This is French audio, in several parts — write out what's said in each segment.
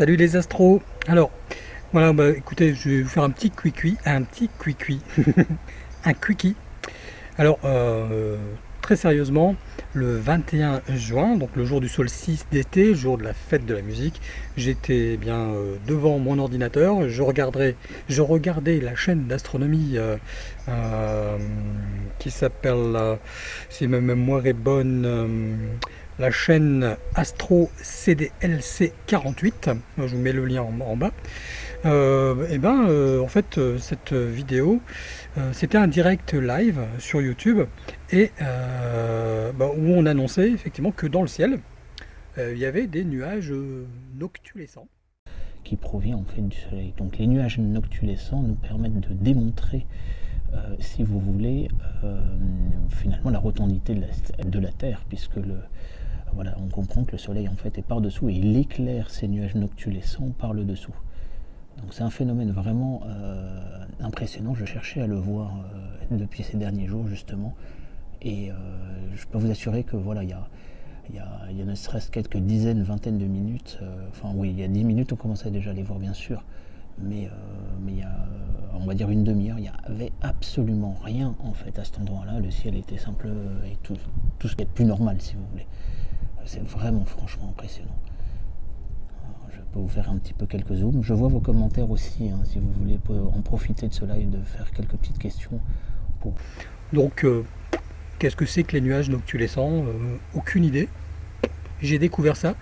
Salut les astros Alors, voilà, bah, écoutez, je vais vous faire un petit cuicui, un petit cuicui, un quickie. Alors, euh, très sérieusement, le 21 juin, donc le jour du solstice d'été, jour de la fête de la musique, j'étais bien euh, devant mon ordinateur, je, regarderai, je regardais la chaîne d'astronomie euh, qui s'appelle, si ma mémoire est bonne, la chaîne Astro CDLC 48, je vous mets le lien en, bas, euh, et ben euh, en fait euh, cette vidéo c'était un direct live sur YouTube et bah, où on annonçait effectivement que dans le ciel il y avait des nuages noctulescents. Qui provient en fait du soleil. Donc les nuages noctulescents nous permettent de démontrer si vous voulez, finalement la rotondité de la Terre, puisque le, voilà, on comprend que le soleil en fait est par-dessous et il éclaire ces nuages noctulescents par le dessous. Donc c'est un phénomène vraiment euh, impressionnant, je cherchais à le voir euh, depuis ces derniers jours justement, et euh, je peux vous assurer que voilà, il y a, y, ne serait-ce quelques dizaines, vingtaines de minutes, enfin oui, il y a dix minutes on commençait déjà à les voir bien sûr, mais, mais il y a, on va dire une demi-heure, il n'y avait absolument rien en fait à cet endroit-là, le ciel était simple et tout, tout ce qui est plus normal si vous voulez. C'est vraiment franchement impressionnant. je peux vous faire un petit peu quelques zooms. Je vois vos commentaires aussi, hein, si vous voulez en profiter de cela et de faire quelques petites questions. Donc, euh, qu'est-ce que c'est que les nuages noctulescents euh, Aucune idée. J'ai découvert ça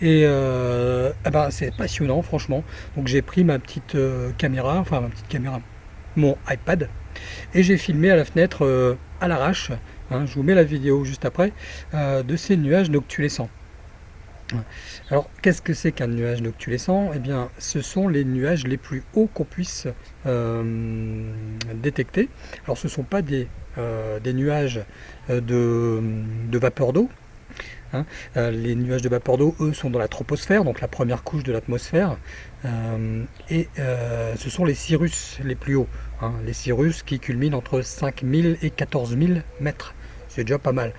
et euh, ah ben, c'est passionnant franchement. Donc j'ai pris ma petite caméra, enfin ma petite caméra, mon iPad et j'ai filmé à la fenêtre à l'arrache Hein, je vous mets la vidéo juste après, euh, de ces nuages noctulescents. Alors, qu'est-ce que c'est qu'un nuage noctulescent? Eh bien, ce sont les nuages les plus hauts qu'on puisse euh, détecter. Alors, ce ne sont pas des, euh, nuages de, vapeur d'eau. Hein. les nuages de vapeur d'eau, eux, sont dans la troposphère, donc la première couche de l'atmosphère. et ce sont les cirrus les plus hauts. Hein. les cirrus qui culminent entre 5000 et 14 000 mètres c'est déjà pas mal.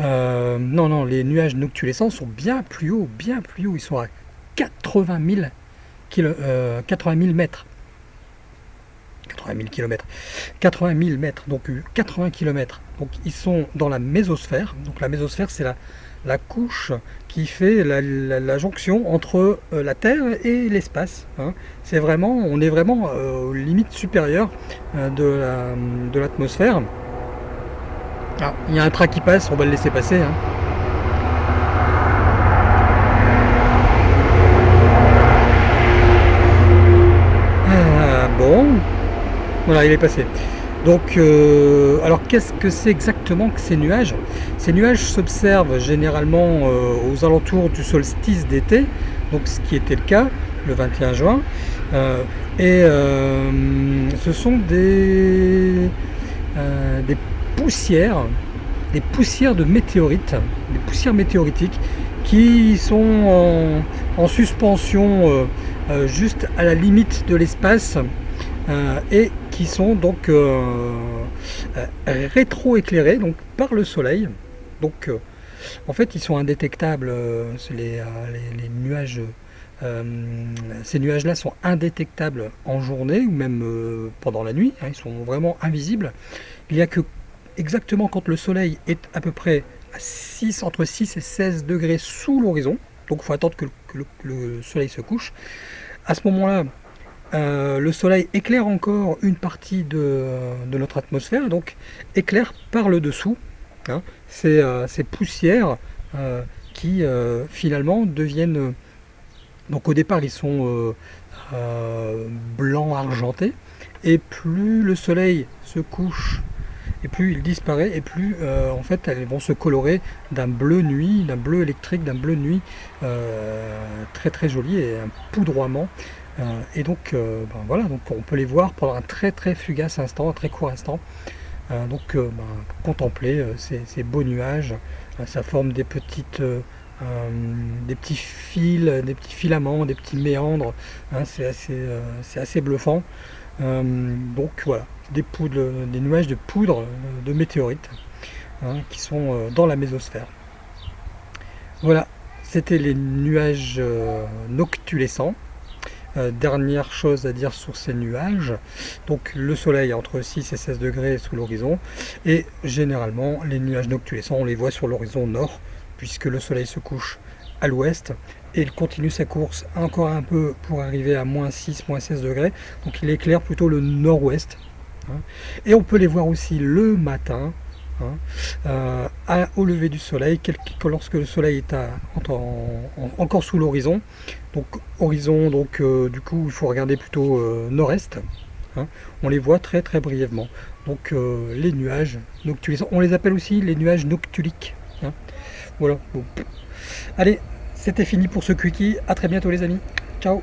Euh, non, non, les nuages noctulescents sont bien plus hauts, bien plus hauts. Ils sont à 80 000, 80 000 mètres. 80 000 km. 80 000 mètres, donc 80 euh, km. Donc ils sont dans la mésosphère. Donc la mésosphère, c'est la, la couche qui fait la, jonction entre euh, la Terre et l'espace. Hein. C'est vraiment, on est vraiment aux limites supérieures de l'atmosphère. Ah, il y a un train qui passe, on va le laisser passer. Hein. Ah, bon, voilà, il est passé. Donc, euh, alors qu'est-ce que c'est exactement que ces nuages? Ces nuages s'observent généralement euh, aux alentours du solstice d'été, donc ce qui était le cas le 21 juin. Euh, et ce sont des, des poussières, des poussières de météorites, des poussières météoritiques qui sont en, suspension euh, euh, juste à la limite de l'espace euh, et qui sont donc rétro-éclairés donc par le soleil. Donc en fait ils sont indétectables, les, nuages ces nuages-là sont indétectables en journée ou même pendant la nuit, hein, ils sont vraiment invisibles. Il n'y a que exactement quand le soleil est à peu près à 6, entre 6 et 16 degrés sous l'horizon, donc il faut attendre que, le, soleil se couche, à ce moment-là, euh, le soleil éclaire encore une partie de, notre atmosphère, donc éclaire par le dessous hein, euh, ces, poussières euh, qui finalement deviennent, donc au départ ils sont blancs argentés, et plus le soleil se couche et plus il disparaît, et plus euh, en fait elles vont se colorer d'un bleu nuit, d'un bleu électrique, d'un bleu nuit euh, très très joli et un poudroiement. Euh, et donc ben, voilà, donc on peut les voir pendant un très très fugace instant, un très court instant. donc ben, contempler ces, beaux nuages, ça forme des petites des petits fils, des petits filaments, des petits méandres, hein, c'est assez, assez, bluffant. Donc voilà, des, nuages de poudre euh, de météorites hein, qui sont euh, dans la mésosphère. Voilà, c'était les nuages euh, noctulescents. Euh, dernière chose à dire sur ces nuages, donc le soleil entre 6 et 16 degrés sous l'horizon, et généralement les nuages noctulescents on les voit sur l'horizon nord, puisque le soleil se couche à l'ouest, et il continue sa course encore un peu pour arriver à moins 6, moins 16 degrés, donc il éclaire plutôt le nord-ouest, hein. et on peut les voir aussi le matin, Hein, euh, au lever du soleil, lorsque le soleil est encore sous l'horizon. Donc horizon, donc euh, du coup il faut regarder plutôt euh, nord-est. Hein, on les voit très très brièvement. Donc les nuages noctules, on les appelle aussi les nuages noctuliques. Voilà. Allez, c'était fini pour ce quickie. À très bientôt les amis. Ciao